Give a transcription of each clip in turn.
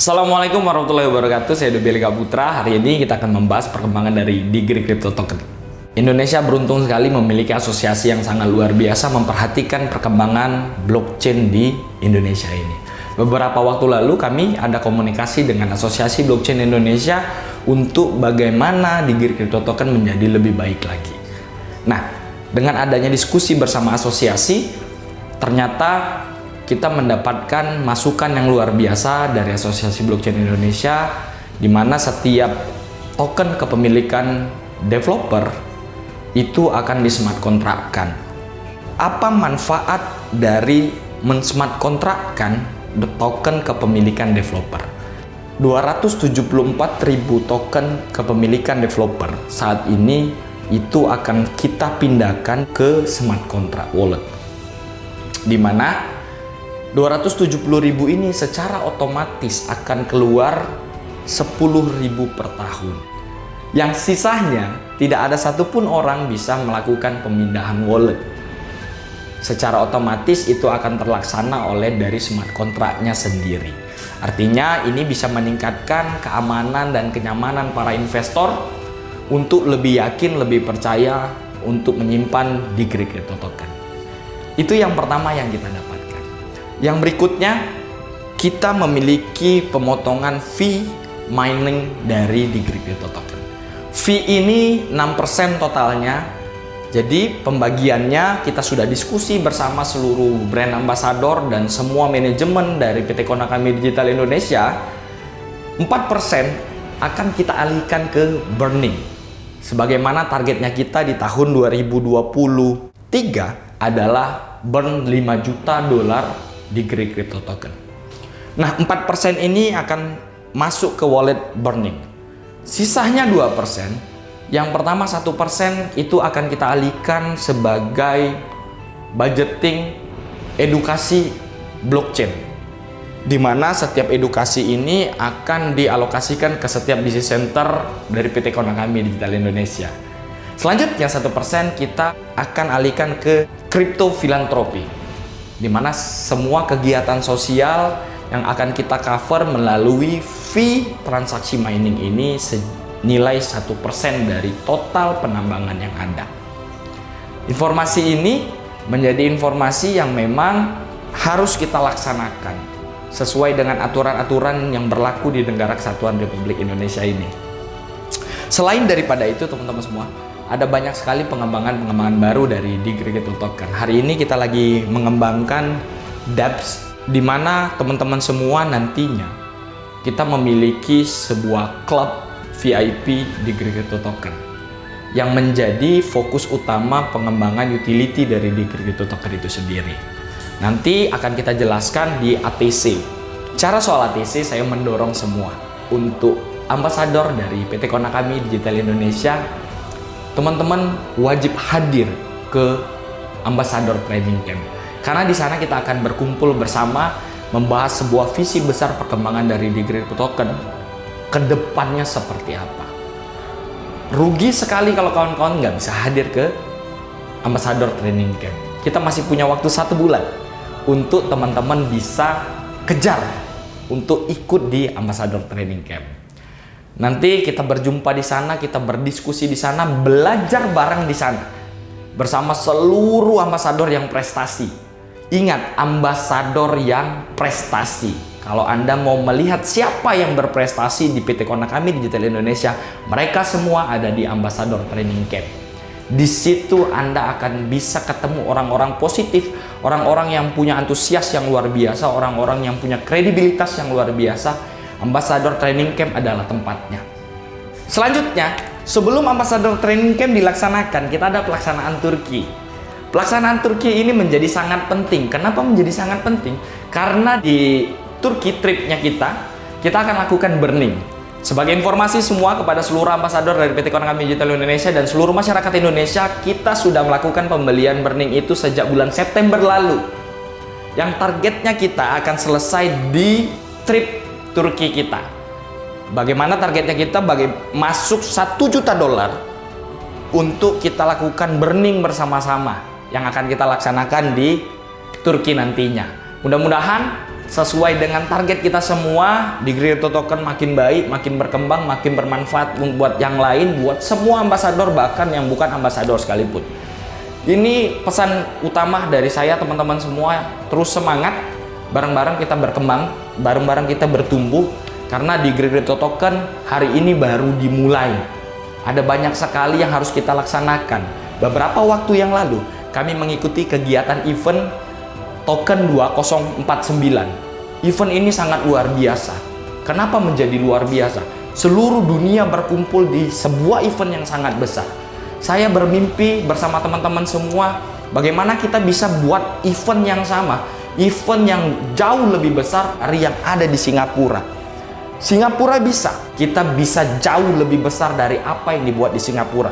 Assalamualaikum warahmatullahi wabarakatuh, saya Dobeli Putra. Hari ini kita akan membahas perkembangan dari Digri Crypto Token. Indonesia beruntung sekali memiliki asosiasi yang sangat luar biasa memperhatikan perkembangan blockchain di Indonesia ini. Beberapa waktu lalu kami ada komunikasi dengan Asosiasi Blockchain Indonesia untuk bagaimana Digri Crypto Token menjadi lebih baik lagi. Nah, dengan adanya diskusi bersama asosiasi, ternyata kita mendapatkan masukan yang luar biasa dari Asosiasi Blockchain Indonesia di mana setiap token kepemilikan developer itu akan di smart kontrakkan. Apa manfaat dari men-smart kontrakkan token kepemilikan developer? 274.000 token kepemilikan developer saat ini itu akan kita pindahkan ke smart contract wallet di mana 270.000 ini secara otomatis akan keluar 10.000 per tahun. Yang sisanya tidak ada satupun orang bisa melakukan pemindahan wallet. Secara otomatis itu akan terlaksana oleh dari smart kontraknya sendiri. Artinya ini bisa meningkatkan keamanan dan kenyamanan para investor untuk lebih yakin, lebih percaya untuk menyimpan di crypto token. Itu yang pertama yang kita dapat. Yang berikutnya, kita memiliki pemotongan fee mining dari di Crypto Token. Fee ini 6% totalnya. Jadi pembagiannya kita sudah diskusi bersama seluruh brand ambassador dan semua manajemen dari PT Konakami Digital Indonesia. 4% akan kita alihkan ke burning. Sebagaimana targetnya kita di tahun 2023 adalah burn 5 juta dolar di Greek Crypto Token. Nah, 4% ini akan masuk ke wallet burning. Sisanya 2%. Yang pertama 1% itu akan kita alihkan sebagai budgeting edukasi blockchain. Di mana setiap edukasi ini akan dialokasikan ke setiap business center dari PT Konami Digital Indonesia. Selanjutnya 1% kita akan alihkan ke crypto filantropi di mana semua kegiatan sosial yang akan kita cover melalui fee transaksi mining ini senilai satu persen dari total penambangan yang ada. Informasi ini menjadi informasi yang memang harus kita laksanakan sesuai dengan aturan-aturan yang berlaku di negara kesatuan Republik Indonesia ini. Selain daripada itu teman-teman semua, ada banyak sekali pengembangan-pengembangan baru dari Digregato Token. Hari ini kita lagi mengembangkan dApps di mana teman-teman semua nantinya kita memiliki sebuah klub VIP Digregato Token yang menjadi fokus utama pengembangan utility dari Digregato Token itu sendiri. Nanti akan kita jelaskan di ATC. Cara soal ATC saya mendorong semua untuk ambasador dari PT Konakami Digital Indonesia teman-teman wajib hadir ke Ambassador Training Camp. Karena di sana kita akan berkumpul bersama membahas sebuah visi besar perkembangan dari Degree Token ke depannya seperti apa. Rugi sekali kalau kawan-kawan nggak bisa hadir ke Ambassador Training Camp. Kita masih punya waktu satu bulan untuk teman-teman bisa kejar untuk ikut di Ambassador Training Camp. Nanti kita berjumpa di sana, kita berdiskusi di sana, belajar bareng di sana. Bersama seluruh ambasador yang prestasi. Ingat, ambasador yang prestasi. Kalau Anda mau melihat siapa yang berprestasi di PT Konakami Digital Indonesia, mereka semua ada di Ambasador Training Camp. Di situ Anda akan bisa ketemu orang-orang positif, orang-orang yang punya antusias yang luar biasa, orang-orang yang punya kredibilitas yang luar biasa, Ambassador Training Camp adalah tempatnya. Selanjutnya, sebelum Ambassador Training Camp dilaksanakan, kita ada pelaksanaan Turki. Pelaksanaan Turki ini menjadi sangat penting. Kenapa menjadi sangat penting? Karena di Turki tripnya kita, kita akan lakukan burning. Sebagai informasi semua kepada seluruh ambasador dari PT Konami Digital Indonesia dan seluruh masyarakat Indonesia, kita sudah melakukan pembelian burning itu sejak bulan September lalu. Yang targetnya kita akan selesai di trip Turki kita. Bagaimana targetnya kita? Bagi masuk 1 juta dolar untuk kita lakukan burning bersama-sama yang akan kita laksanakan di Turki nantinya. Mudah-mudahan sesuai dengan target kita semua di Crypto Token makin baik, makin berkembang, makin bermanfaat buat yang lain, buat semua ambasador bahkan yang bukan ambasador sekalipun. Ini pesan utama dari saya teman-teman semua, terus semangat, bareng-bareng kita berkembang, bareng-bareng kita bertumbuh karena di Crypto Token hari ini baru dimulai. Ada banyak sekali yang harus kita laksanakan. Beberapa waktu yang lalu kami mengikuti kegiatan event token 2049. Event ini sangat luar biasa. Kenapa menjadi luar biasa? Seluruh dunia berkumpul di sebuah event yang sangat besar. Saya bermimpi bersama teman-teman semua bagaimana kita bisa buat event yang sama, event yang jauh lebih besar dari yang ada di Singapura. Singapura bisa, kita bisa jauh lebih besar dari apa yang dibuat di Singapura.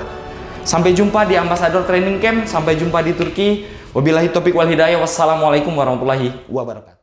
Sampai jumpa di Ambassador Training Camp, sampai jumpa di Turki. Wabillahi topik wal hidayah. Wassalamualaikum warahmatullahi wabarakatuh.